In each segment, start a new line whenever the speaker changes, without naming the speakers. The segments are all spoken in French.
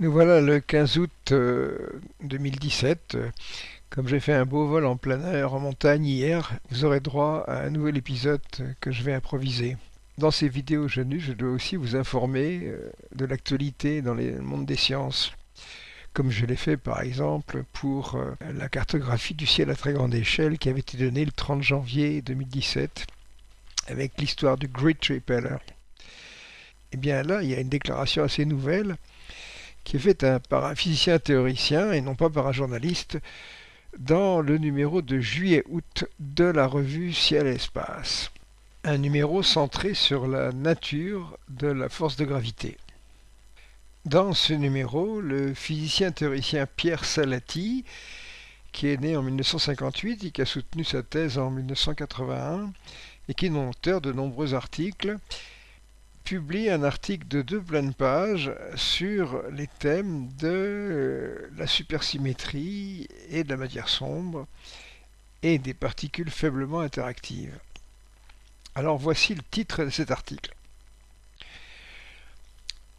Nous voilà le 15 août 2017. Euh, Comme j'ai fait un beau vol en plein air en montagne hier, vous aurez droit à un nouvel épisode que je vais improviser. Dans ces vidéos jeunes, je dois aussi vous informer euh, de l'actualité dans le monde des sciences, comme je l'ai fait par exemple pour euh, la cartographie du ciel à très grande échelle qui avait été donnée le 30 janvier 2017 avec l'histoire du Great Repeller. Et eh bien là, il y a une déclaration assez nouvelle qui est faite par un physicien théoricien et non pas par un journaliste dans le numéro de juillet-août de la revue Ciel et Espace. Un numéro centré sur la nature de la force de gravité. Dans ce numéro, le physicien théoricien Pierre Salati, qui est né en 1958 et qui a soutenu sa thèse en 1981 et qui est auteur de nombreux articles, publie un article de deux pleines pages sur les thèmes de euh, la supersymétrie et de la matière sombre et des particules faiblement interactives. Alors voici le titre de cet article.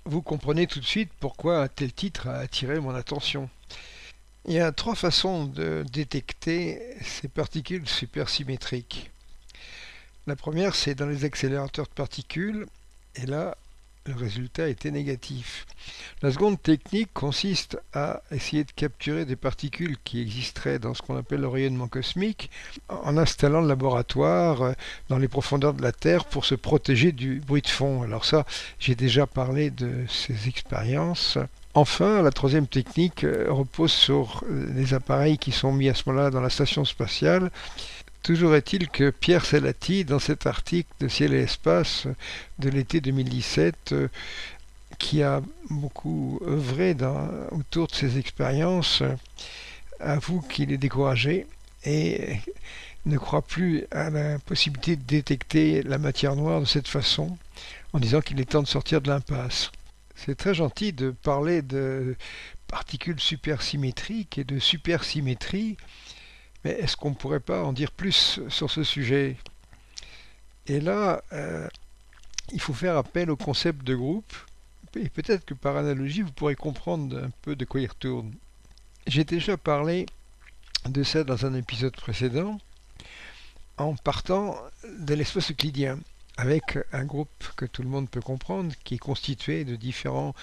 Vous comprenez tout de suite pourquoi un tel titre a attiré mon attention. Il y a trois façons de détecter ces particules supersymétriques. La première, c'est dans les accélérateurs de particules et là, le résultat était négatif. La seconde technique consiste à essayer de capturer des particules qui existeraient dans ce qu'on appelle le rayonnement cosmique en installant le laboratoire euh, dans les profondeurs de la Terre pour se protéger du bruit de fond. Alors ça, j'ai déjà parlé de ces expériences. Enfin, la troisième technique euh, repose sur les appareils qui sont mis à ce moment-là dans la station spatiale Toujours est-il que Pierre Salati, dans cet article de Ciel et Espace de l'été 2017, euh, qui a beaucoup œuvré autour de ses expériences, avoue qu'il est découragé et ne croit plus à la possibilité de détecter la matière noire de cette façon, en disant qu'il est temps de sortir de l'impasse. C'est très gentil de parler de particules supersymétriques et de supersymétrie, mais est-ce qu'on ne pourrait pas en dire plus sur ce sujet? Et là, euh, il faut faire appel au concept de groupe, et peut-être que par analogie, vous pourrez comprendre un peu de quoi il retourne. J'ai déjà parlé de ça dans un épisode précédent, en partant de l'espace euclidien avec un groupe que tout le monde peut comprendre, qui est constitué de différents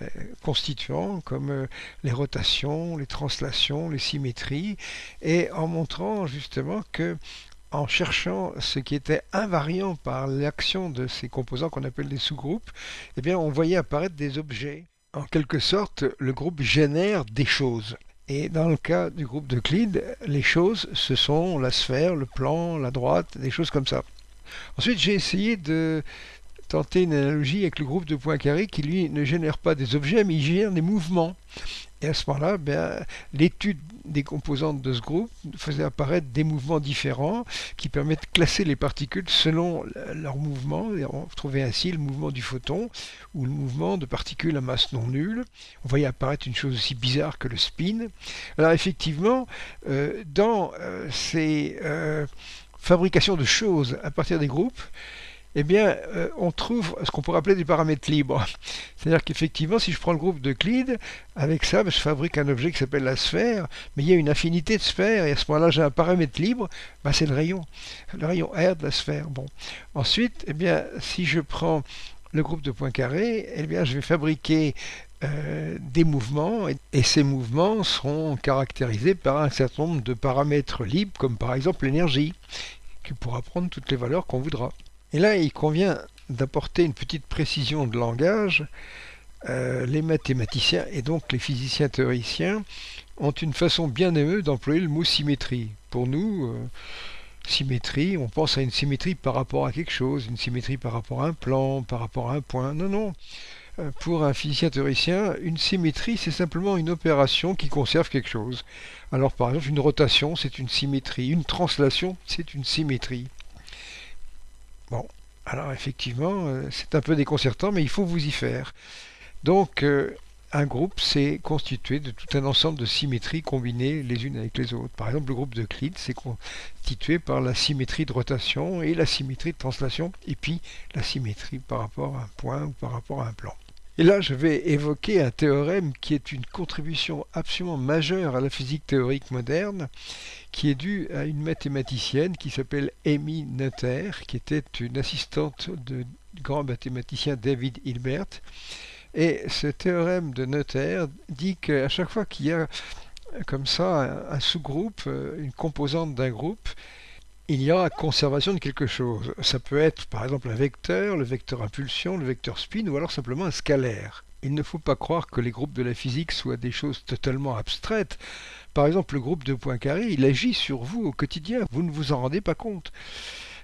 euh, constituants comme euh, les rotations, les translations, les symétries, et en montrant justement que en cherchant ce qui était invariant par l'action de ces composants qu'on appelle des sous-groupes, eh on voyait apparaître des objets. En quelque sorte, le groupe génère des choses. Et dans le cas du groupe d'Euclide, les choses, ce sont la sphère, le plan, la droite, des choses comme ça. Ensuite, j'ai essayé de tenter une analogie avec le groupe de Poincaré qui, lui, ne génère pas des objets, mais il génère des mouvements. Et à ce moment-là, ben, l'étude des composantes de ce groupe faisait apparaître des mouvements différents qui permettent de classer les particules selon leur mouvement. On trouvait ainsi le mouvement du photon ou le mouvement de particules à masse non nulle. On voyait apparaître une chose aussi bizarre que le spin. Alors effectivement, euh, dans euh, ces... Euh, fabrication de choses à partir des groupes, eh bien, euh, on trouve ce qu'on pourrait appeler des paramètres libres. C'est-à-dire qu'effectivement, si je prends le groupe de avec ça, je fabrique un objet qui s'appelle la sphère, mais il y a une infinité de sphères, et à ce moment-là, j'ai un paramètre libre, ben, c'est le rayon, le rayon R de la sphère. Bon. Ensuite, eh bien, si je prends le groupe de Poincaré, eh bien, je vais fabriquer euh, des mouvements et, ces mouvements seront caractérisés par un certain nombre de paramètres libres comme par exemple l'énergie qui pourra prendre toutes les valeurs qu'on voudra. Et là il convient d'apporter une petite précision de langage. Euh, les mathématiciens et donc les physiciens théoriciens ont une façon bien aimée d'employer le mot symétrie. Pour nous, euh, symétrie, on pense à une symétrie par rapport à quelque chose, une symétrie par rapport à un plan, par rapport à un point. Non, non. Pour un physicien théoricien, une symétrie, c'est simplement une opération qui conserve quelque chose. Alors par exemple, une rotation, c'est une symétrie. Une translation, c'est une symétrie. Bon, alors effectivement, euh, c'est un peu déconcertant, mais il faut vous y faire. Donc, euh, un groupe, c'est constitué de tout un ensemble de symétries combinées les unes avec les autres. Par exemple, le groupe de Clyde, c'est constitué par la symétrie de rotation et la symétrie de translation, et puis la symétrie par rapport à un point ou par rapport à un plan. Et là, je vais évoquer un théorème qui est une contribution absolument majeure à la physique théorique moderne, qui est due à une mathématicienne qui s'appelle Amy Noether, qui était une assistante du grand mathématicien David Hilbert. Et ce théorème de Noether dit qu'à chaque fois qu'il y a comme ça un sous-groupe, une composante d'un groupe, il y aura conservation de quelque chose. Ça peut être par exemple un vecteur, le vecteur impulsion, le vecteur spin ou alors simplement un scalaire. Il ne faut pas croire que les groupes de la physique soient des choses totalement abstraites. Par exemple, le groupe de Poincaré, il agit sur vous au quotidien, vous ne vous en rendez pas compte.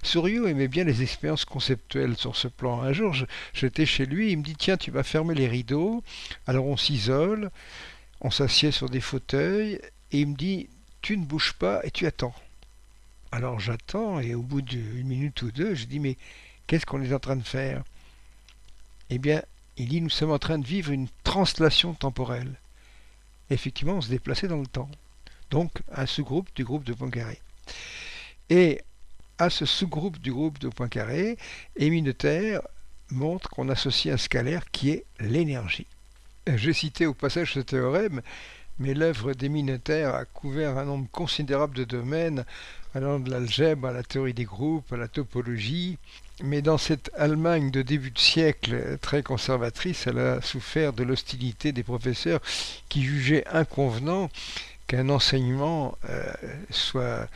Souriau aimait bien les expériences conceptuelles sur ce plan. Un jour, j'étais chez lui, il me dit Tiens, tu vas fermer les rideaux. Alors on s'isole, on s'assied sur des fauteuils, et il me dit Tu ne bouges pas et tu attends. Alors j'attends et au bout d'une minute ou deux, je dis mais qu'est-ce qu'on est en train de faire? Eh bien, il dit nous sommes en train de vivre une translation temporelle. Effectivement, on se déplaçait dans le temps. Donc un sous-groupe du groupe de Poincaré. Et à ce sous-groupe du groupe de Poincaré, Émile montre qu'on associe un scalaire qui est l'énergie. J'ai cité au passage ce théorème, mais l'œuvre d'Émile a couvert un nombre considérable de domaines allant de l'algèbre à la théorie des groupes, à la topologie. Mais dans cette Allemagne de début de siècle très conservatrice, elle a souffert de l'hostilité des professeurs qui jugeaient inconvenant qu'un enseignement euh, soit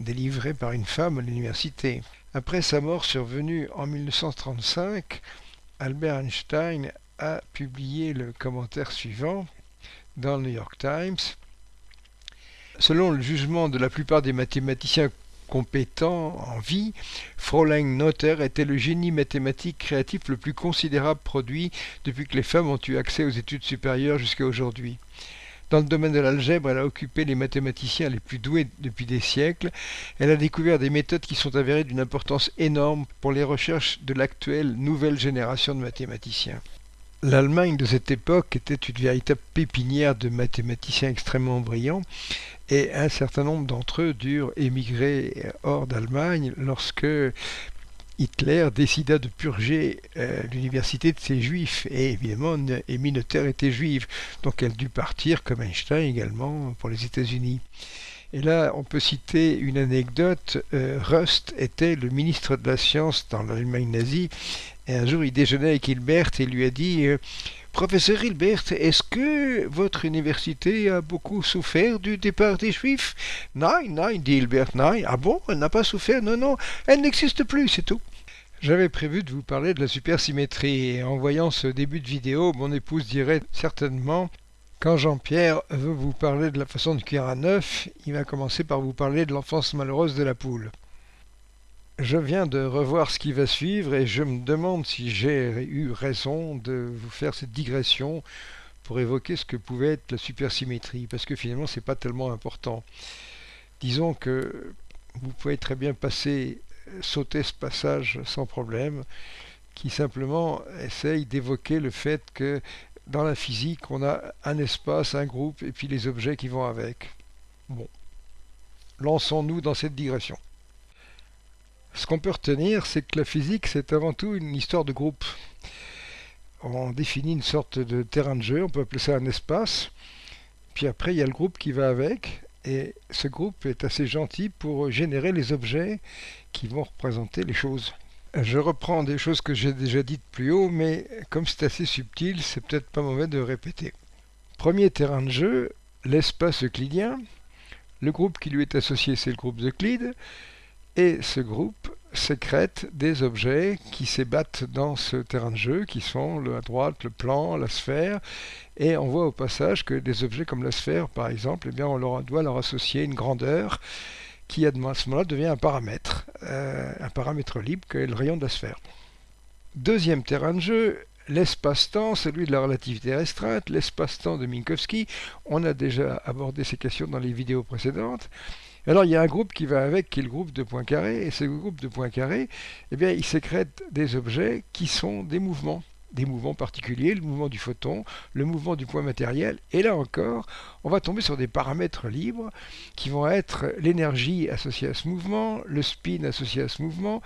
délivré par une femme à l'université. Après sa mort survenue en 1935, Albert Einstein a publié le commentaire suivant dans le New York Times. Selon le jugement de la plupart des mathématiciens compétents en vie, Fräulein Noether était le génie mathématique créatif le plus considérable produit depuis que les femmes ont eu accès aux études supérieures jusqu'à aujourd'hui. Dans le domaine de l'algèbre, elle a occupé les mathématiciens les plus doués depuis des siècles. Elle a découvert des méthodes qui sont avérées d'une importance énorme pour les recherches de l'actuelle nouvelle génération de mathématiciens. L'Allemagne de cette époque était une véritable pépinière de mathématiciens extrêmement brillants et un certain nombre d'entre eux durent émigrer hors d'Allemagne lorsque Hitler décida de purger euh, l'université de ses juifs. Et évidemment, Émile était juive, donc elle dut partir, comme Einstein également, pour les États-Unis. Et là, on peut citer une anecdote. Euh, Rust était le ministre de la Science dans l'Allemagne nazie. Et un jour, il déjeunait avec Hilbert et lui a dit euh, Professeur Hilbert, est-ce que votre université a beaucoup souffert du départ des Juifs? Non, non, dit Hilbert, non. Ah bon, elle n'a pas souffert Non, non, elle n'existe plus, c'est tout. J'avais prévu de vous parler de la supersymétrie et en voyant ce début de vidéo, mon épouse dirait certainement quand Jean-Pierre veut vous parler de la façon de cuire à neuf, il va commencer par vous parler de l'enfance malheureuse de la poule. Je viens de revoir ce qui va suivre et je me demande si j'ai eu raison de vous faire cette digression pour évoquer ce que pouvait être la supersymétrie, parce que finalement c'est pas tellement important. Disons que vous pouvez très bien passer, sauter ce passage sans problème, qui simplement essaye d'évoquer le fait que dans la physique, on a un espace, un groupe, et puis les objets qui vont avec. Bon, lançons-nous dans cette digression. Ce qu'on peut retenir, c'est que la physique, c'est avant tout une histoire de groupe. On définit une sorte de terrain de jeu, on peut appeler ça un espace, puis après il y a le groupe qui va avec, et ce groupe est assez gentil pour générer les objets qui vont représenter les choses. Je reprends des choses que j'ai déjà dites plus haut, mais comme c'est assez subtil, c'est peut-être pas mauvais de répéter. Premier terrain de jeu, l'espace euclidien. Le groupe qui lui est associé, c'est le groupe d'Euclide. Et ce groupe sécrète des objets qui s'ébattent dans ce terrain de jeu, qui sont à droite le plan, la sphère, et on voit au passage que des objets comme la sphère, par exemple, eh bien, on leur, doit leur associer une grandeur qui à ce moment-là devient un paramètre, euh, un paramètre libre qui est le rayon de la sphère. Deuxième terrain de jeu, l'espace-temps, celui de la relativité restreinte, l'espace-temps de Minkowski. On a déjà abordé ces questions dans les vidéos précédentes. Alors il y a un groupe qui va avec, qui est le groupe de Poincaré, et ce groupe de Poincaré, eh bien, il sécrète des objets qui sont des mouvements, des mouvements particuliers, le mouvement du photon, le mouvement du point matériel, et là encore, on va tomber sur des paramètres libres qui vont être l'énergie associée à ce mouvement, le spin associé à ce mouvement,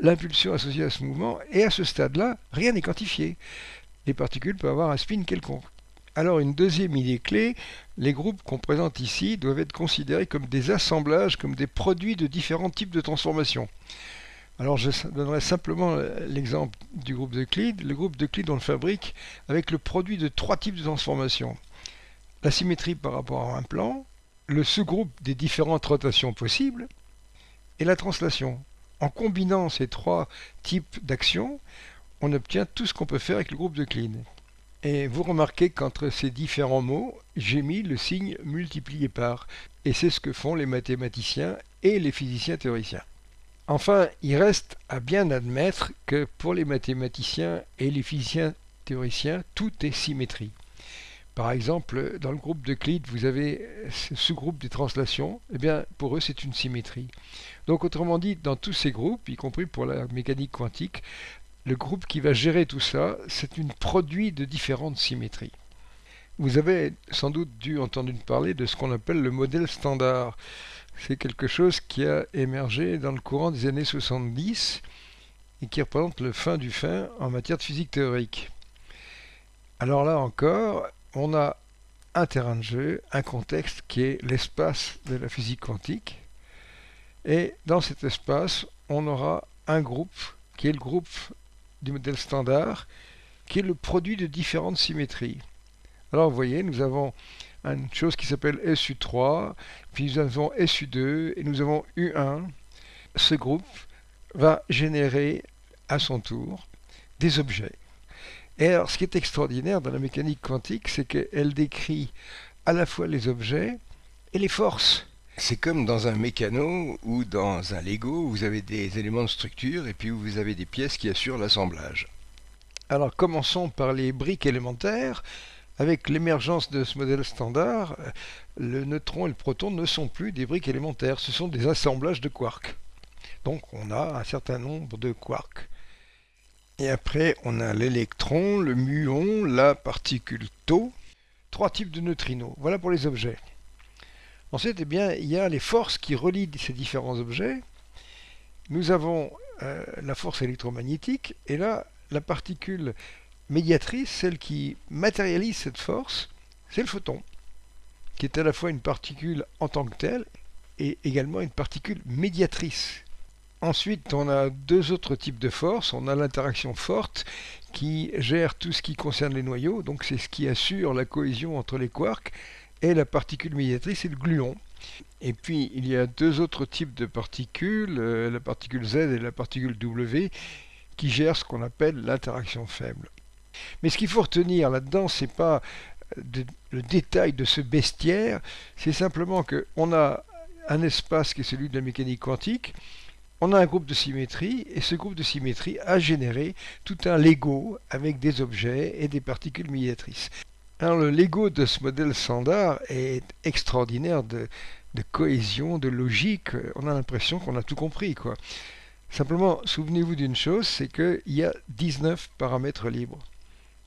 l'impulsion associée à ce mouvement, et à ce stade-là, rien n'est quantifié. les particules peuvent avoir un spin quelconque. Alors une deuxième idée clé, les groupes qu'on présente ici doivent être considérés comme des assemblages, comme des produits de différents types de transformations. Alors je donnerai simplement l'exemple du groupe d'Euclide. Le groupe d'Euclide, on le fabrique avec le produit de trois types de transformations. La symétrie par rapport à un plan, le sous-groupe des différentes rotations possibles, et la translation. En combinant ces trois types d'actions, on obtient tout ce qu'on peut faire avec le groupe d'Euclide. Et vous remarquez qu'entre ces différents mots, j'ai mis le signe multiplié par. Et c'est ce que font les mathématiciens et les physiciens théoriciens. Enfin, il reste à bien admettre que pour les mathématiciens et les physiciens théoriciens, tout est symétrie. Par exemple, dans le groupe d'Euclide, vous avez ce sous-groupe des translations. Eh bien, pour eux, c'est une symétrie. Donc, autrement dit, dans tous ces groupes, y compris pour la mécanique quantique, le groupe qui va gérer tout ça, c'est un produit de différentes symétries. Vous avez sans doute dû entendre parler de ce qu'on appelle le modèle standard. C'est quelque chose qui a émergé dans le courant des années 70 et qui représente le fin du fin en matière de physique théorique. Alors là encore, on a un terrain de jeu, un contexte qui est l'espace de la physique quantique. Et dans cet espace, on aura un groupe qui est le groupe du modèle standard, qui est le produit de différentes symétries. Alors vous voyez, nous avons une chose qui s'appelle SU3, puis nous avons SU2 et nous avons U1. Ce groupe va générer à son tour des objets. Et alors ce qui est extraordinaire dans la mécanique quantique, c'est qu'elle décrit à la fois les objets et les forces.
C'est comme dans un mécano ou dans un Lego, vous avez des éléments de structure et puis vous avez des pièces qui assurent l'assemblage.
Alors commençons par les briques élémentaires. Avec l'émergence de ce modèle standard, le neutron et le proton ne sont plus des briques élémentaires, ce sont des assemblages de quarks. Donc on a un certain nombre de quarks. Et après, on a l'électron, le muon, la particule tau, trois types de neutrinos. Voilà pour les objets. Ensuite, eh bien, il y a les forces qui relient ces différents objets. Nous avons euh, la force électromagnétique, et là, la particule médiatrice, celle qui matérialise cette force, c'est le photon, qui est à la fois une particule en tant que telle, et également une particule médiatrice. Ensuite, on a deux autres types de forces. On a l'interaction forte qui gère tout ce qui concerne les noyaux, donc c'est ce qui assure la cohésion entre les quarks, et la particule médiatrice, c'est le gluon. Et puis, il y a deux autres types de particules, euh, la particule Z et la particule W, qui gèrent ce qu'on appelle l'interaction faible. Mais ce qu'il faut retenir là-dedans, c'est pas le détail de ce bestiaire, c'est simplement qu'on a un espace qui est celui de la mécanique quantique, on a un groupe de symétrie, et ce groupe de symétrie a généré tout un Lego avec des objets et des particules médiatrices. Alors le Lego de ce modèle standard est extraordinaire de, cohésion, de logique. On a l'impression qu'on a tout compris. Simplement, souvenez-vous d'une chose, c'est qu'il y a 19 paramètres libres.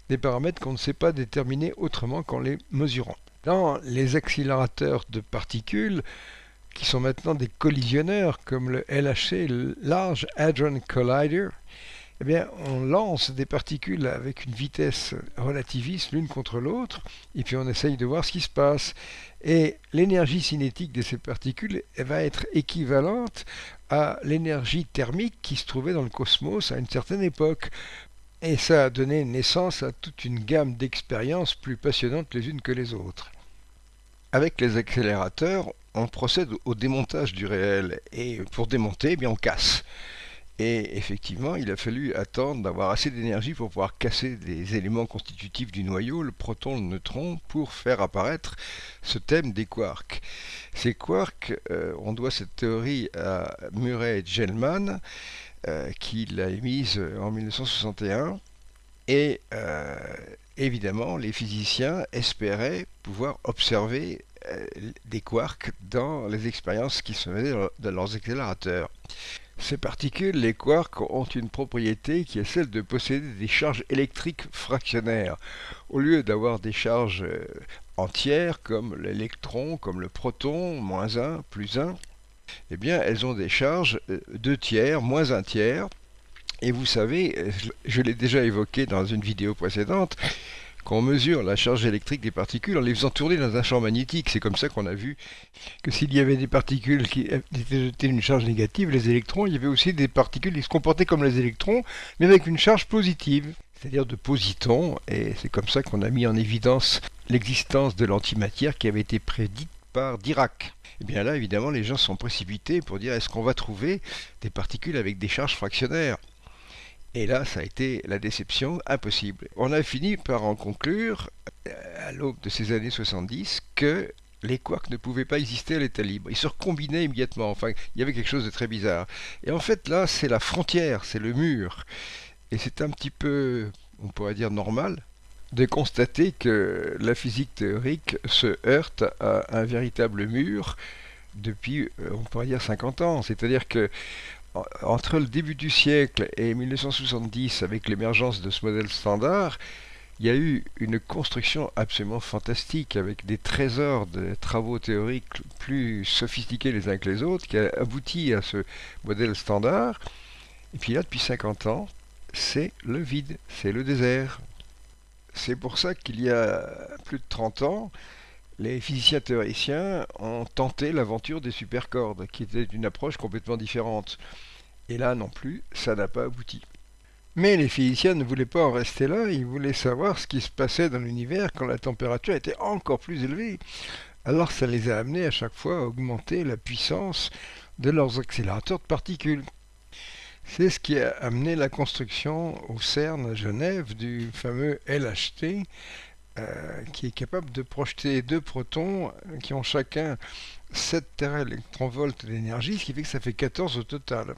Des paramètres qu'on ne sait pas déterminer autrement qu'en les mesurant. Dans les accélérateurs de particules, qui sont maintenant des collisionneurs, comme le LHC, Large Hadron Collider, eh bien, on lance des particules avec une vitesse relativiste l'une contre l'autre, et puis on essaye de voir ce qui se passe. Et l'énergie cinétique de ces particules va être équivalente à l'énergie thermique qui se trouvait dans le cosmos à une certaine époque. Et ça a donné naissance à toute une gamme d'expériences plus passionnantes les unes que les autres.
Avec les accélérateurs, on procède au démontage du réel, et pour démonter, eh bien, on casse. Et effectivement, il a fallu attendre d'avoir assez d'énergie pour pouvoir casser des éléments constitutifs du noyau, le proton, le neutron, pour faire apparaître ce thème des quarks. Ces quarks, euh, on doit cette théorie à Murray Gell-Mann, euh, qui l'a émise en 1961. Et euh, évidemment, les physiciens espéraient pouvoir observer des quarks dans les expériences qui se faisaient dans leurs accélérateurs. Ces particules, les quarks, ont une propriété qui est celle de posséder des charges électriques fractionnaires. Au lieu d'avoir des charges euh, entières comme l'électron, comme le proton, moins 1, plus 1, eh bien elles ont des charges 2 euh, tiers, moins 1 tiers, Et vous savez, je l'ai déjà évoqué dans une vidéo précédente, qu'on mesure la charge électrique des particules en les faisant tourner dans un champ magnétique. C'est comme ça qu'on a vu que s'il y avait des particules qui étaient une charge négative, les électrons, il y avait aussi des particules qui se comportaient comme les électrons, mais avec une charge positive, c'est-à-dire de positons, et c'est comme ça qu'on a mis en évidence l'existence de l'antimatière qui avait été prédite par Dirac. Et eh bien là, évidemment, les gens sont précipités pour dire est-ce qu'on va trouver des particules avec des charges fractionnaires? Et là, ça a été la déception impossible. On a fini par en conclure, euh, à l'aube de ces années 70, que les quarks ne pouvaient pas exister à l'état libre. Ils se recombinaient immédiatement. Enfin, il y avait quelque chose de très bizarre. Et en fait, là, c'est la frontière, c'est le mur. Et c'est un petit peu, on pourrait dire, normal de constater que la physique théorique se heurte à un véritable mur depuis, euh, on pourrait dire, 50 ans. C'est-à-dire que entre le début du siècle et 1970, avec l'émergence de ce modèle standard, il y a eu une construction absolument fantastique avec des trésors de travaux théoriques plus sophistiqués les uns que les autres qui a abouti à ce modèle standard. Et puis là, depuis 50 ans, c'est le vide, c'est le désert. C'est pour ça qu'il y a plus de 30 ans, les physiciens théoriciens ont tenté l'aventure des supercordes, qui était une approche complètement différente. Et là non plus, ça n'a pas abouti. Mais les physiciens ne voulaient pas en rester là, ils voulaient savoir ce qui se passait dans l'univers quand la température était encore plus élevée. Alors ça les a amenés à chaque fois à augmenter la puissance de leurs accélérateurs de particules. C'est ce qui a amené la construction au CERN à Genève du fameux LHT, euh, qui est capable de projeter deux protons qui ont chacun 7 téraélectronvolts d'énergie, ce qui fait que ça fait 14 au total.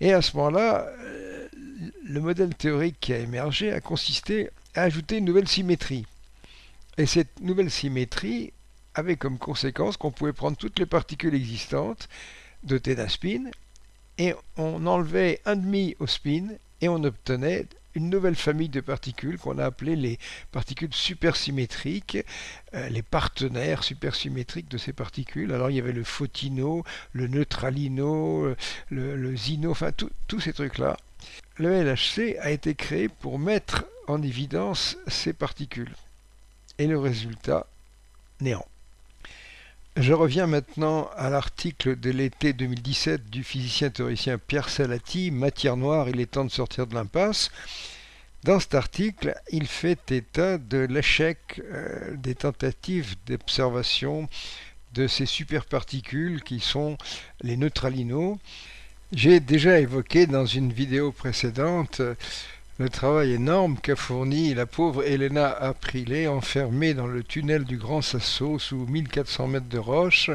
Et à ce moment-là, euh, le modèle théorique qui a émergé a consisté à ajouter une nouvelle symétrie. Et cette nouvelle symétrie avait comme conséquence qu'on pouvait prendre toutes les particules existantes dotées d'un spin et on enlevait un demi au spin et on obtenait une nouvelle famille de particules qu'on a appelées les particules supersymétriques, euh, les partenaires supersymétriques de ces particules. Alors il y avait le photino, le neutralino, euh, le, le zino, enfin tous ces trucs-là. Le LHC a été créé pour mettre en évidence ces particules. Et le résultat, néant. Je reviens maintenant à l'article de l'été 2017 du physicien théoricien Pierre Salati, Matière noire, il est temps de sortir de l'impasse. Dans cet article, il fait état de l'échec euh, des tentatives d'observation de ces superparticules qui sont les neutralinos. J'ai déjà évoqué dans une vidéo précédente le travail énorme qu'a fourni la pauvre Elena Aprilé, enfermée dans le tunnel du Grand Sasso sous 1400 mètres de roche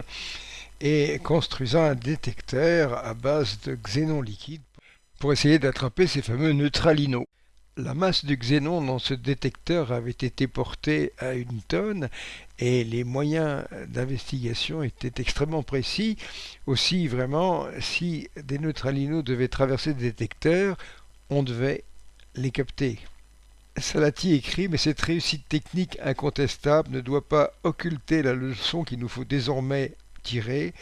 et construisant un détecteur à base de xénon liquide pour essayer d'attraper ces fameux neutralinos. La masse du xénon dans ce détecteur avait été portée à une tonne et les moyens d'investigation étaient extrêmement précis. Aussi, vraiment, si des neutralinos devaient traverser le détecteur, on devait les capter. Salati écrit, mais cette réussite technique incontestable ne doit pas occulter la leçon qu'il nous faut désormais tirer.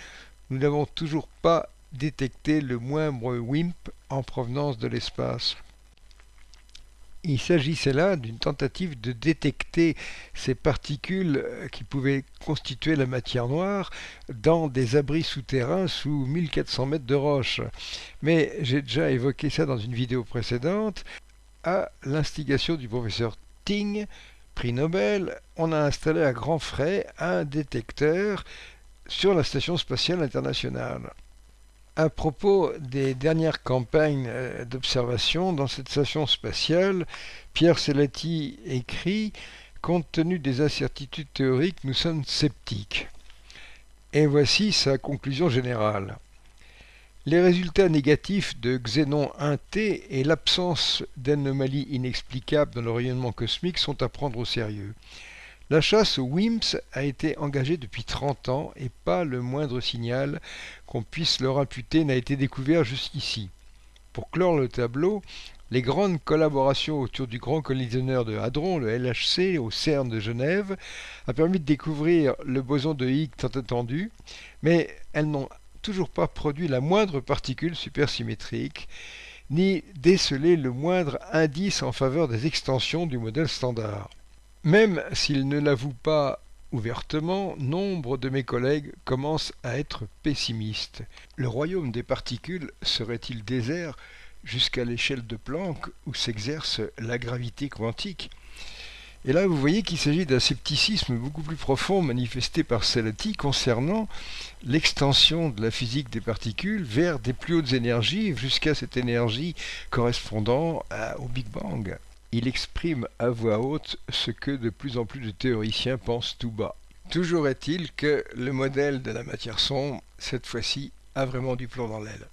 Nous n'avons toujours pas détecté le moindre WIMP en provenance de l'espace. Il s'agissait là d'une tentative de détecter ces particules qui pouvaient constituer la matière noire dans des abris souterrains sous 1400 mètres de roche. Mais j'ai déjà évoqué ça dans une vidéo précédente à l'instigation du professeur Ting, prix Nobel, on a installé à grands frais un détecteur sur la Station spatiale internationale. À propos des dernières campagnes euh, d'observation dans cette station spatiale, Pierre Selati écrit Compte tenu des incertitudes théoriques, nous sommes sceptiques. Et voici sa conclusion générale. Les résultats négatifs de Xénon 1T et l'absence d'anomalies inexplicables dans le rayonnement cosmique sont à prendre au sérieux. La chasse aux WIMPs a été engagée depuis 30 ans et pas le moindre signal qu'on puisse leur imputer n'a été découvert jusqu'ici. Pour clore le tableau, les grandes collaborations autour du grand collisionneur de Hadron, le LHC, au CERN de Genève, a permis de découvrir le boson de Higgs tant attendu, mais elles n'ont toujours pas produit la moindre particule supersymétrique
ni déceler le moindre indice en faveur des extensions du modèle standard. Même s'il ne l'avoue pas ouvertement, nombre de mes collègues commencent à être pessimistes. Le royaume des particules serait-il désert jusqu'à l'échelle de Planck où s'exerce la gravité quantique? Et là, vous voyez qu'il s'agit d'un scepticisme beaucoup plus profond manifesté par Selati concernant l'extension de la physique des particules vers des plus hautes énergies jusqu'à cette énergie correspondant au Big Bang. Il exprime à voix haute ce que de plus en plus de théoriciens pensent tout bas. Toujours est-il que le modèle de la matière sombre, cette fois-ci, a vraiment du plomb dans l'aile.